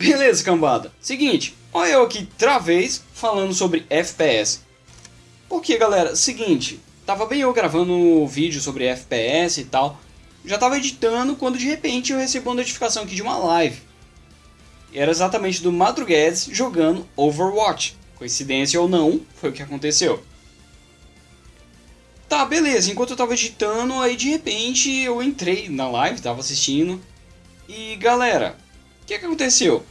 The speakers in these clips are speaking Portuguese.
Beleza, cambada. Seguinte, olha eu aqui, travês, falando sobre FPS. Porque, galera, seguinte, tava bem eu gravando um vídeo sobre FPS e tal. Já tava editando quando de repente eu recebi uma notificação aqui de uma live. E era exatamente do Madruguedes jogando Overwatch. Coincidência ou não, foi o que aconteceu. Tá, beleza, enquanto eu tava editando, aí de repente eu entrei na live, tava assistindo. E galera, o que, que aconteceu?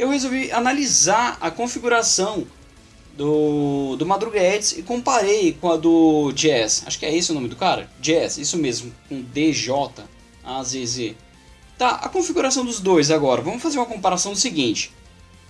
Eu resolvi analisar a configuração do, do Madruguedes e comparei com a do Jazz. Acho que é esse o nome do cara? Jazz, isso mesmo, com D-J-A-Z-Z. Tá, a configuração dos dois agora. Vamos fazer uma comparação do seguinte.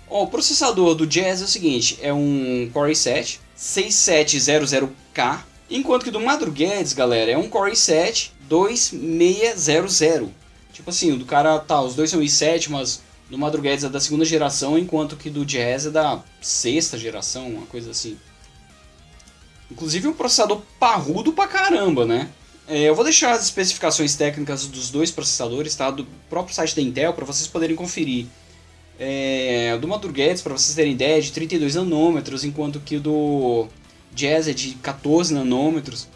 O processador do Jazz é o seguinte, é um Core i7 6700K, enquanto que do Madruguedes, galera, é um Core i7 2600. Tipo assim, o do cara, tá, os dois são i7, mas do Madruguedes é da segunda geração, enquanto que do Jazz é da sexta geração, uma coisa assim. Inclusive um processador parrudo pra caramba, né? É, eu vou deixar as especificações técnicas dos dois processadores, tá? Do próprio site da Intel, para vocês poderem conferir. É, do Madruguedes, para vocês terem ideia, é de 32 nanômetros, enquanto que do Jazz é de 14 nanômetros.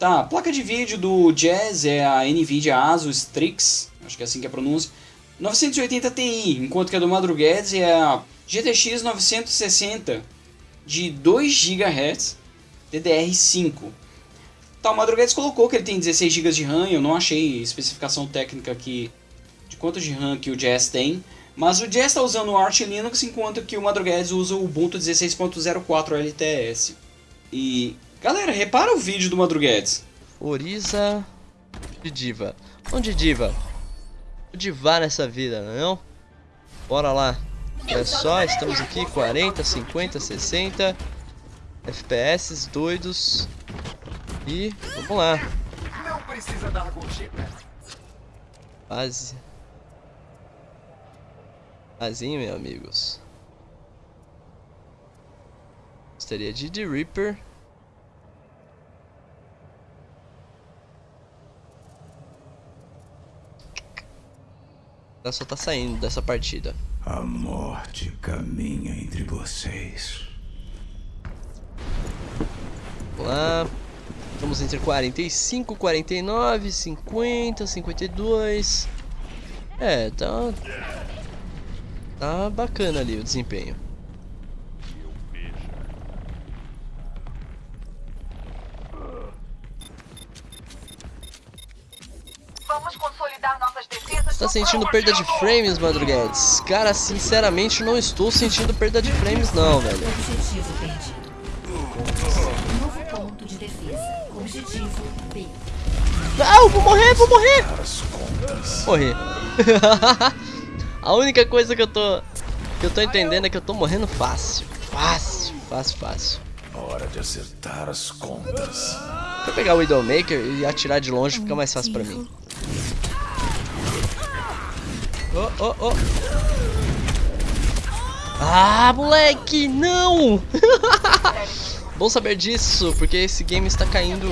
Tá, a placa de vídeo do Jazz é a NVIDIA Asus Strix, acho que é assim que é a pronúncia, 980 Ti, enquanto que a do Madruguedes é a GTX 960 de 2 GHz DDR5. Tá, o Madruguedes colocou que ele tem 16 GB de RAM, eu não achei especificação técnica aqui de quanto de RAM que o Jazz tem, mas o Jazz está usando o Arch Linux enquanto que o Madruguedes usa o Ubuntu 16.04 LTS. E galera, repara o vídeo do Madruguedes. Oriza de Diva. Onde Diva? Divar nessa vida, não é não? Bora lá. É só, estamos aqui 40, 50, 60 FPS doidos. E vamos lá. Não precisa dar gorjeta. Base. Basinho, meus amigos. Gostaria de The Reaper. Ela só tá saindo dessa partida. A morte caminha entre vocês. Vamos lá. Estamos entre 45, 49, 50, 52. É, tá. Tá bacana ali o desempenho. Tá sentindo perda de frames, Madruguedes? Cara, sinceramente não estou sentindo perda de frames não, velho. Objetivo perdido. Novo ponto de defesa. Objetivo B. Ah, eu vou morrer, vou morrer! Morri. A única coisa que eu tô que eu tô entendendo é que eu tô morrendo fácil. Fácil, fácil, fácil. Hora de acertar as contas. Vou pegar o Widowmaker e atirar de longe, fica mais fácil pra mim. Oh, oh, oh. Ah, moleque, não! Bom saber disso, porque esse game está caindo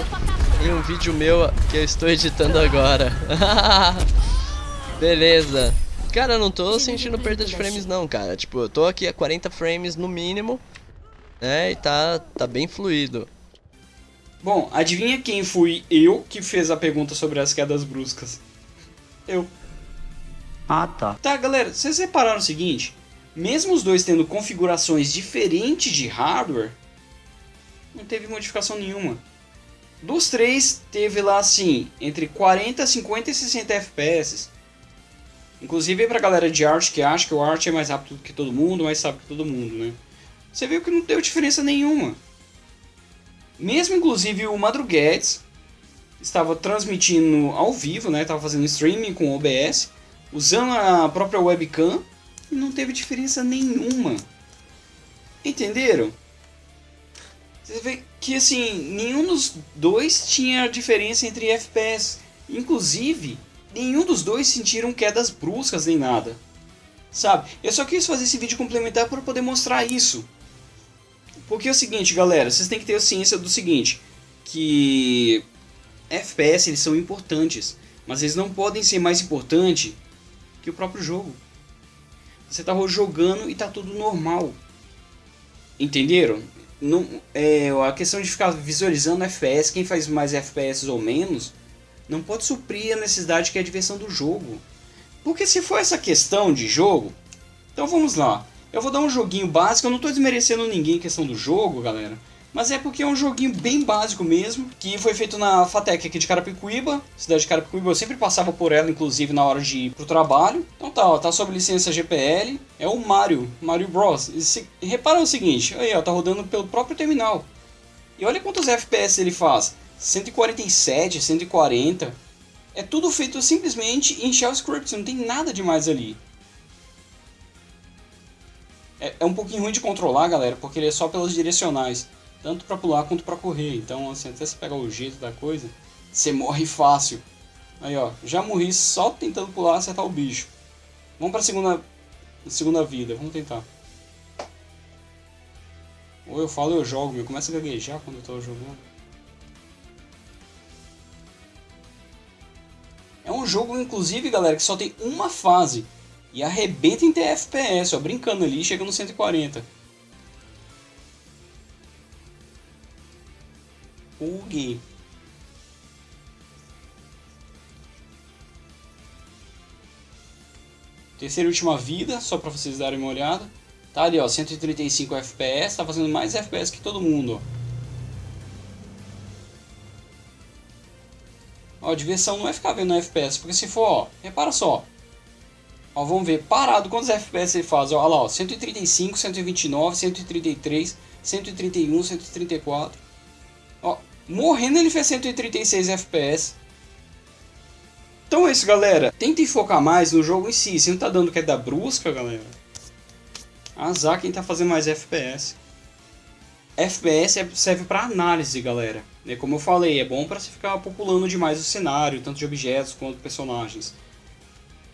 em um vídeo meu que eu estou editando agora. Beleza. Cara, eu não tô sentindo perda de frames não, cara. Tipo, eu tô aqui a 40 frames no mínimo, né? E tá, tá bem fluido. Bom, adivinha quem fui eu que fez a pergunta sobre as quedas bruscas? Eu. Ah, tá. Tá, galera, vocês repararam o seguinte? Mesmo os dois tendo configurações diferentes de hardware, não teve modificação nenhuma. Dos três, teve lá assim, entre 40, 50 e 60 FPS. Inclusive pra galera de arte que acha que o arte é mais rápido que todo mundo, mais sabe que todo mundo, né? Você viu que não deu diferença nenhuma. Mesmo inclusive o Madruguedes estava transmitindo ao vivo, né? Tava fazendo streaming com OBS, usando a própria webcam e não teve diferença nenhuma. Entenderam? Você vê que assim, nenhum dos dois tinha diferença entre FPS. Inclusive, nenhum dos dois sentiram quedas bruscas nem nada. Sabe? Eu só quis fazer esse vídeo complementar para poder mostrar isso. Porque é o seguinte, galera, vocês têm que ter ciência do seguinte, que FPS eles são importantes, mas eles não podem ser mais importantes que o próprio jogo. você tá jogando e tá tudo normal. Entenderam? Não, é, a questão de ficar visualizando FPS, quem faz mais FPS ou menos, não pode suprir a necessidade que é a diversão do jogo. Porque se for essa questão de jogo, então vamos lá. Eu vou dar um joguinho básico, eu não estou desmerecendo ninguém em questão do jogo, galera. Mas é porque é um joguinho bem básico mesmo, que foi feito na Fatec aqui de Carapicuíba, cidade de Carapicuíba, eu sempre passava por ela, inclusive, na hora de ir pro trabalho. Então tá, ó, tá sob licença GPL, é o Mario, Mario Bros. Repara o seguinte, aí ó, tá rodando pelo próprio terminal. E olha quantos FPS ele faz, 147, 140. É tudo feito simplesmente em Shell Script, não tem nada demais ali. É, é um pouquinho ruim de controlar, galera, porque ele é só pelas direcionais tanto para pular quanto para correr. Então, assim, até você pegar o jeito da coisa, você morre fácil. Aí, ó, já morri só tentando pular acertar o bicho. Vamos para segunda segunda vida, vamos tentar. Ou eu falo eu jogo, meu, começa a gaguejar quando eu tô jogando. É um jogo, inclusive, galera, que só tem uma fase. E arrebenta em TFPS, ó, brincando ali, chega no 140. Terceira e última vida, só para vocês darem uma olhada. Tá ali, ó, 135 FPS, tá fazendo mais FPS que todo mundo, ó. Ó, a diversão não é ficar vendo FPS, porque se for, ó, repara só. Ó, vamos ver, parado, quantos FPS ele faz? Ó, olha lá, ó, 135, 129, 133, 131, 134. Morrendo ele fez 136 FPS. Então é isso, galera. Tentem focar mais no jogo em si. Se não tá dando queda brusca, galera. Azar quem tá fazendo mais FPS. FPS é, serve para análise, galera. É como eu falei, é bom para você ficar populando demais o cenário, tanto de objetos quanto personagens.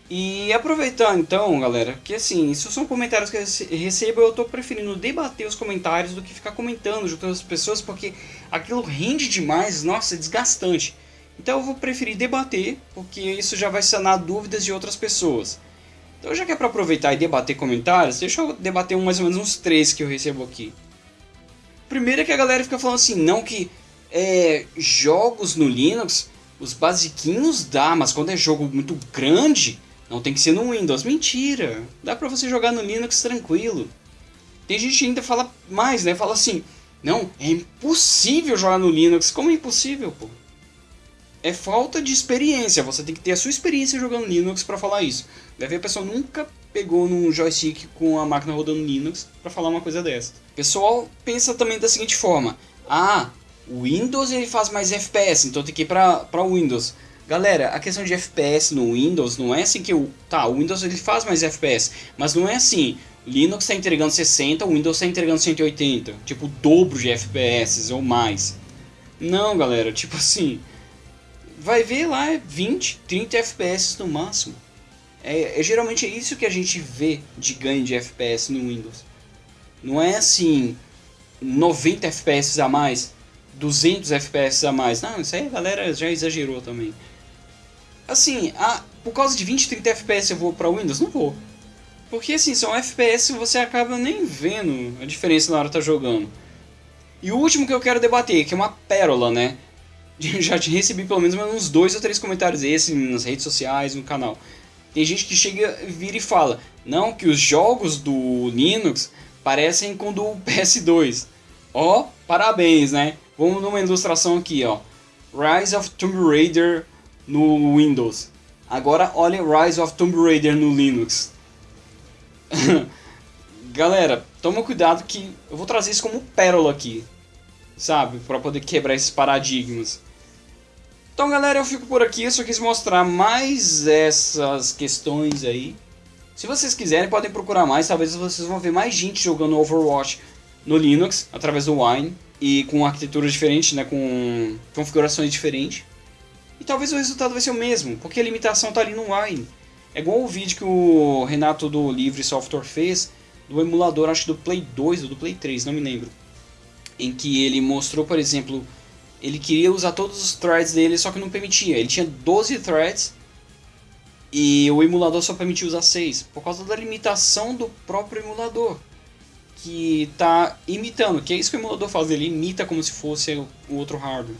E aproveitando então, galera, que assim, isso são comentários que eu recebo, eu tô preferindo debater os comentários do que ficar comentando junto as pessoas, porque aquilo rende demais, nossa, é desgastante. Então eu vou preferir debater, porque isso já vai sanar dúvidas de outras pessoas. Então já que é para aproveitar e debater comentários, deixa eu debater mais ou menos uns três que eu recebo aqui. Primeiro é que a galera fica falando assim, não que é, jogos no Linux, os basiquinhos dá, mas quando é jogo muito grande, não tem que ser no Windows. Mentira! Dá pra você jogar no Linux tranquilo. Tem gente que ainda fala mais, né? Fala assim, não, é impossível jogar no Linux. Como é impossível, pô? É falta de experiência. Você tem que ter a sua experiência jogando Linux para falar isso. Deve a pessoa nunca pegou num joystick com a máquina rodando Linux para falar uma coisa dessa. O pessoal pensa também da seguinte forma: ah, o Windows ele faz mais FPS, então tem que ir para Windows. Galera, a questão de FPS no Windows não é assim que o. Tá, o Windows ele faz mais FPS, mas não é assim. Linux está entregando 60, o Windows está entregando 180. Tipo, o dobro de FPS ou mais. Não, galera, tipo assim. Vai ver lá, é 20, 30 FPS no máximo. É, é, geralmente é isso que a gente vê de ganho de FPS no Windows. Não é assim 90 FPS a mais, 200 FPS a mais. Não, isso aí a galera já exagerou também. Assim, a, por causa de 20, 30 FPS eu vou para Windows? Não vou. Porque assim, são FPS que você acaba nem vendo a diferença na hora que tá jogando. E o último que eu quero debater, que é uma pérola, né? Já recebi pelo menos uns dois ou três comentários desses nas redes sociais, no canal. Tem gente que chega, vira e fala, não, que os jogos do Linux parecem com do PS2. Ó, parabéns, né? Vamos numa ilustração aqui, ó. Rise of Tomb Raider no Windows. Agora olhem Rise of Tomb Raider no Linux. Galera, toma cuidado que eu vou trazer isso como pérola aqui, sabe? Para poder quebrar esses paradigmas. Então, galera, eu fico por aqui. Eu só quis mostrar mais essas questões aí. Se vocês quiserem, podem procurar mais. Talvez vocês vão ver mais gente jogando Overwatch no Linux através do Wine e com arquiteturas diferentes, né? Com configurações diferentes. E talvez o resultado vai ser o mesmo, porque a limitação está ali no Wine. É igual o vídeo que o Renato do Livre Software fez do emulador, acho do Play 2 ou do Play 3, não me lembro. Em que ele mostrou, por exemplo, ele queria usar todos os threads dele, só que não permitia. Ele tinha 12 threads E o emulador só permite usar 6, por causa da limitação do próprio emulador. Que tá imitando, que é isso que o emulador faz, ele imita como se fosse o outro hardware.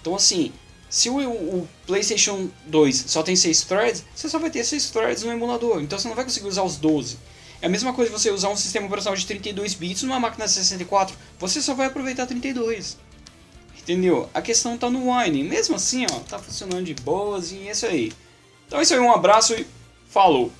Então assim, se o, o PlayStation 2 só tem 6 threads, você só vai ter 6 threads no emulador, então você não vai conseguir usar os 12. É a mesma coisa você usar um sistema operacional de 32 bits numa máquina de 64, você só vai aproveitar 32. Entendeu? A questão tá no Wine. Mesmo assim, ó, tá funcionando de boas e é isso aí. Então é isso aí, um abraço e falou!